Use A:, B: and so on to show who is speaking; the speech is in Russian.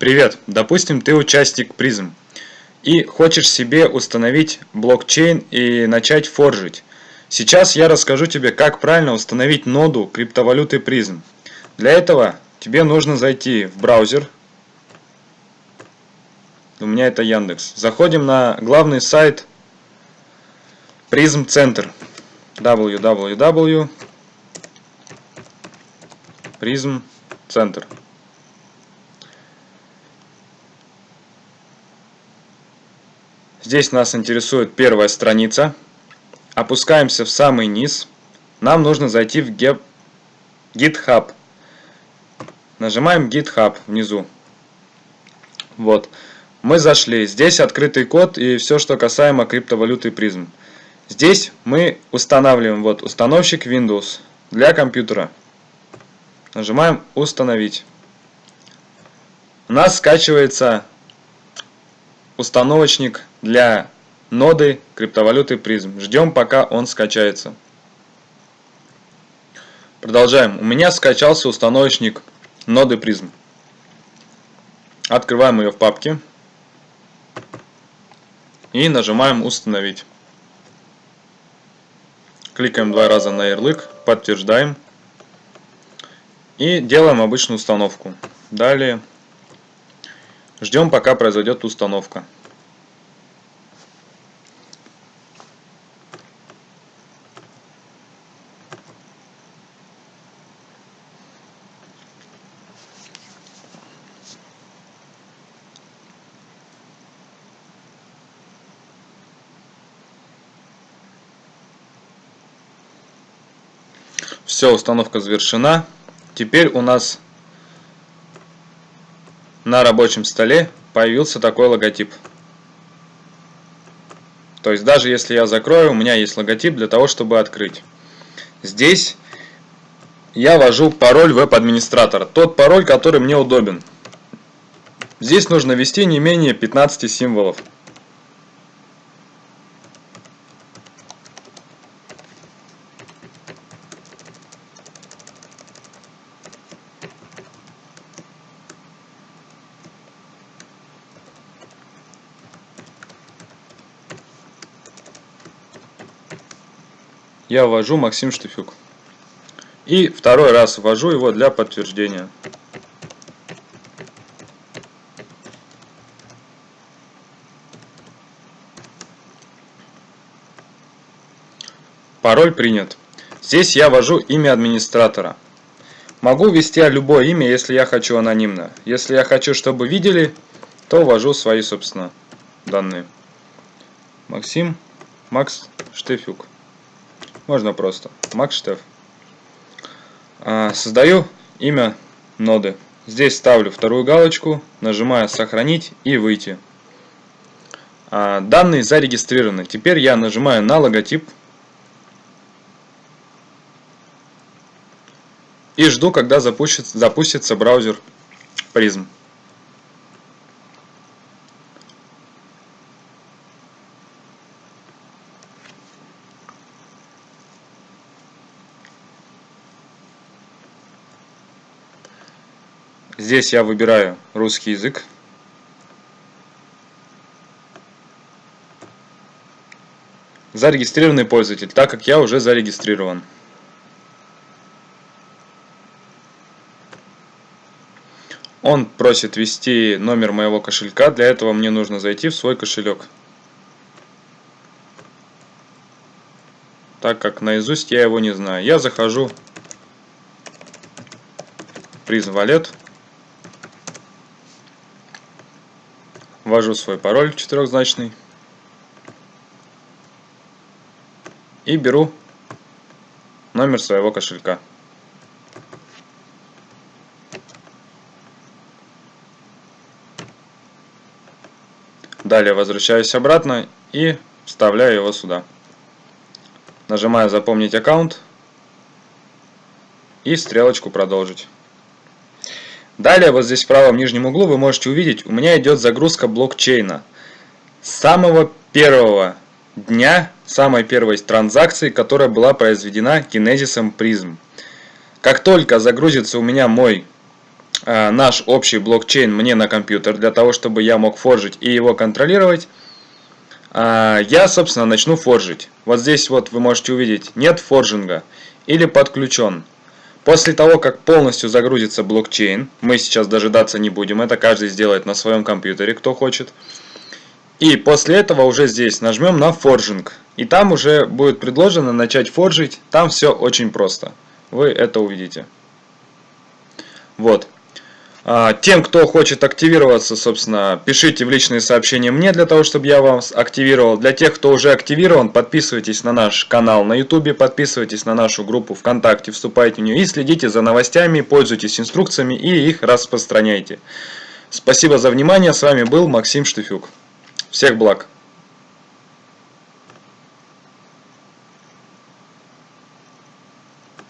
A: Привет! Допустим, ты участник призм и хочешь себе установить блокчейн и начать форжить. Сейчас я расскажу тебе, как правильно установить ноду криптовалюты призм. Для этого тебе нужно зайти в браузер. У меня это Яндекс. Заходим на главный сайт Призм Центр. www. Призм Центр. Здесь нас интересует первая страница. Опускаемся в самый низ. Нам нужно зайти в GitHub. Нажимаем GitHub внизу. Вот. Мы зашли. Здесь открытый код и все, что касаемо криптовалюты призм. Здесь мы устанавливаем вот установщик Windows для компьютера. Нажимаем установить. У нас скачивается установочник для ноды криптовалюты призм. Ждем пока он скачается. Продолжаем. У меня скачался установочник ноды призм. Открываем ее в папке. И нажимаем установить. Кликаем два раза на ярлык, подтверждаем. И делаем обычную установку. Далее ждем пока произойдет установка. Все, установка завершена. Теперь у нас на рабочем столе появился такой логотип. То есть даже если я закрою, у меня есть логотип для того, чтобы открыть. Здесь я ввожу пароль веб-администратора. Тот пароль, который мне удобен. Здесь нужно ввести не менее 15 символов. Я ввожу Максим Штыфюк. И второй раз ввожу его для подтверждения. Пароль принят. Здесь я ввожу имя администратора. Могу ввести любое имя, если я хочу анонимно. Если я хочу, чтобы видели, то ввожу свои, собственно, данные. Максим Макс Штефюк. Можно просто. Макштеф. А, создаю имя ноды. Здесь ставлю вторую галочку, нажимаю сохранить и выйти. А, данные зарегистрированы. Теперь я нажимаю на логотип. И жду, когда запустится, запустится браузер Prism. Здесь я выбираю русский язык. Зарегистрированный пользователь, так как я уже зарегистрирован. Он просит ввести номер моего кошелька, для этого мне нужно зайти в свой кошелек. Так как наизусть я его не знаю. Я захожу в Prism Wallet. Ввожу свой пароль четырехзначный и беру номер своего кошелька. Далее возвращаюсь обратно и вставляю его сюда. Нажимаю «Запомнить аккаунт» и стрелочку «Продолжить». Далее, вот здесь в правом нижнем углу вы можете увидеть, у меня идет загрузка блокчейна. С самого первого дня, самой первой транзакции, которая была произведена кинезисом призм. Как только загрузится у меня мой э, наш общий блокчейн мне на компьютер, для того, чтобы я мог форжить и его контролировать, э, я, собственно, начну форжить. Вот здесь вот вы можете увидеть, нет форжинга или подключен. После того, как полностью загрузится блокчейн, мы сейчас дожидаться не будем, это каждый сделает на своем компьютере, кто хочет. И после этого уже здесь нажмем на форжинг. И там уже будет предложено начать форжить, там все очень просто. Вы это увидите. Вот. А, тем, кто хочет активироваться, собственно, пишите в личные сообщения мне, для того, чтобы я вас активировал. Для тех, кто уже активирован, подписывайтесь на наш канал на YouTube, подписывайтесь на нашу группу ВКонтакте, вступайте в нее и следите за новостями, пользуйтесь инструкциями и их распространяйте. Спасибо за внимание, с вами был Максим Штыфюк. Всех благ!